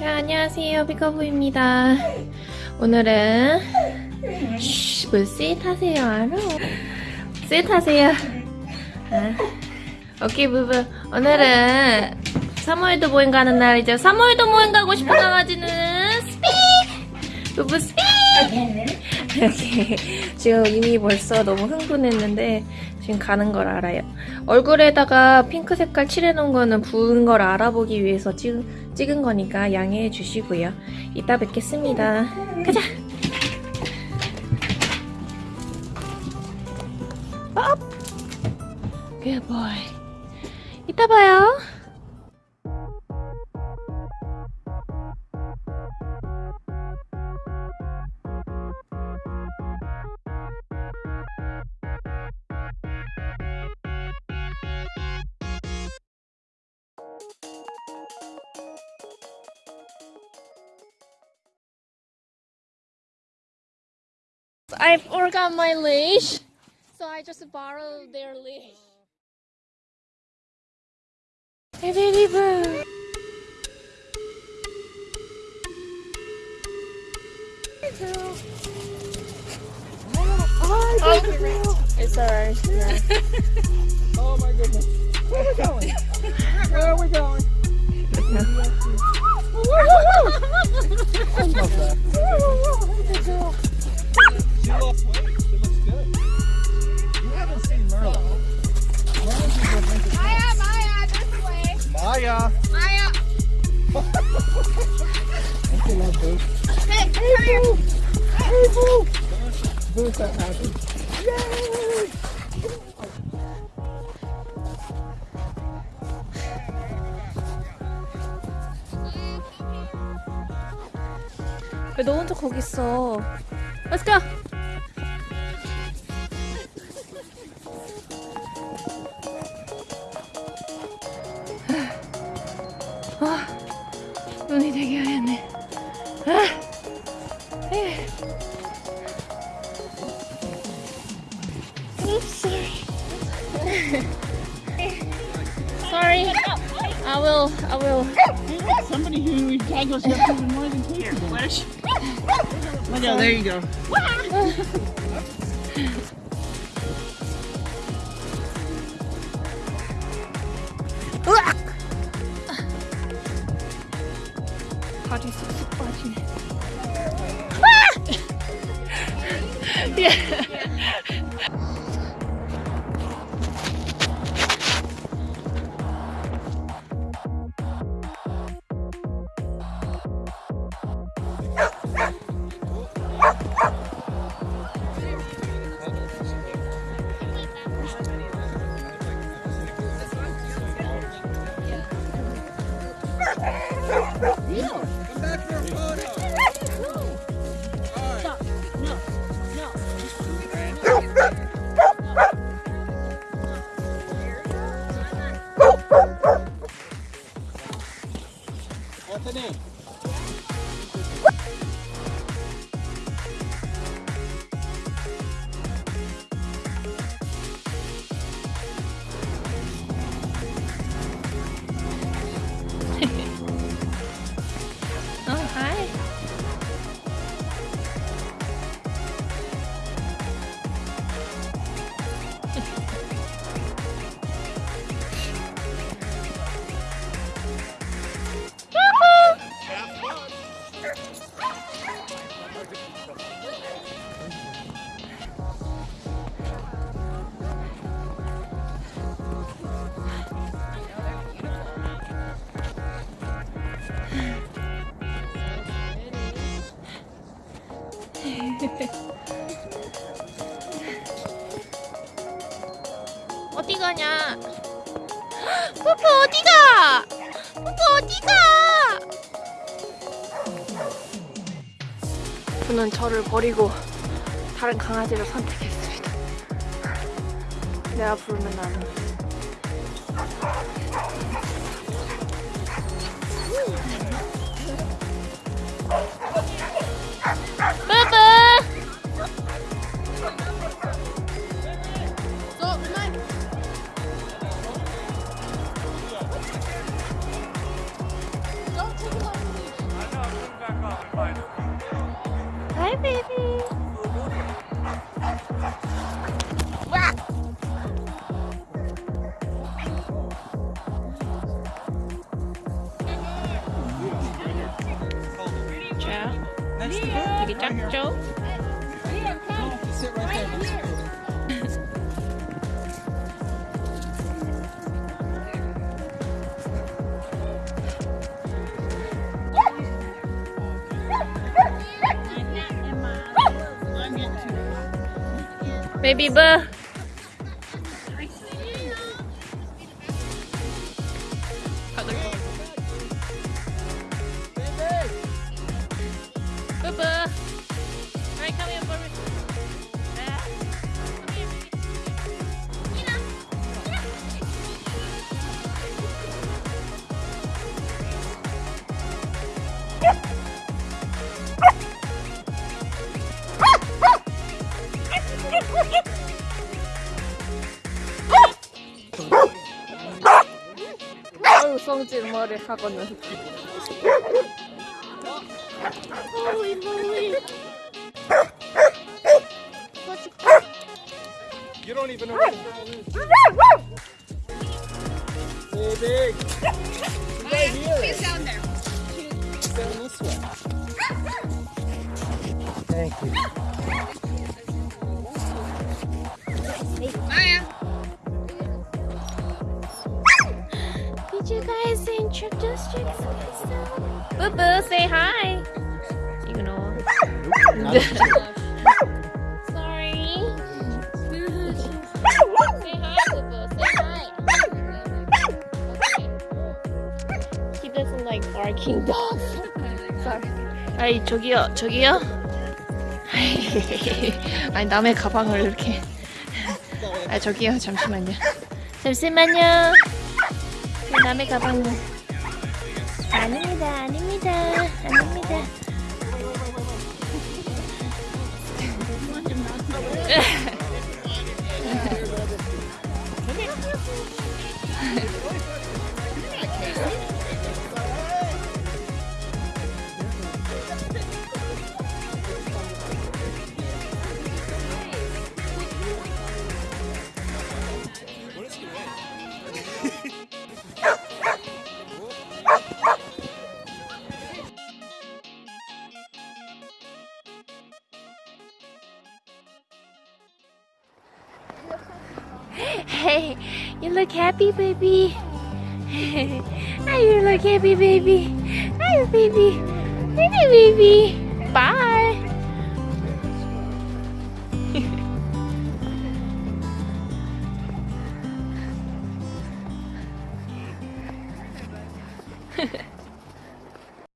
자, 안녕하세요. 피커부입니다. 오늘은 쉬, 뭐 스윗하세요, 알아? 스윗하세요. 아. 오케이, 부부. 오늘은 사모예드 모임 가는 날이죠. 사모예드 모임 가고 싶은 강아지는 speak! 부부! 이렇게 지금 이미 벌써 너무 흥분했는데 지금 가는 걸 알아요. 얼굴에다가 핑크 색깔 칠해놓은 거는 부은 걸 알아보기 위해서 찍은, 찍은 거니까 양해해 주시고요. 이따 뵙겠습니다. 가자! 업! Good boy. 이따 봐요. I forgot my leash, so I just borrowed their leash. Hey, baby boo. Oh, it's alright. Yeah. Oh my goodness. Where are we going? Where are we going? I Hey, Boo. Boo's so happy. Yay! 왜너 혼자 거기 있어? Let's go. Sorry. I will. I will. Hey, somebody who tackles up even more than two. Look out, there you go. Ah! Yeah. Brotherhood. 어디 가냐? 푸푸 어디 가? 푸푸 어디 가? 저는 저를 버리고 다른 강아지를 선택했습니다. 내가 부르면 나는. Right here. Joe. Baby buh. 아유 성질 머리 하고는 어이 뭐이 You don't even know is. Hey, big. Right here. He's down there. She's down this way. Boo boo, say hi. You know. Sorry. say hi, Boo boo. Say hi. Okay. He doesn't like barking dogs. Sorry. 아이 저기요, 저기요. 아니 남의 가방을 이렇게. 아 저기요, 잠시만요. 잠시만요. 그 남의 가방은 아닙니다, 아닙니다, 아닙니다. you look happy, baby. Hey, you look happy, baby. Hi, baby. Baby, baby. Bye.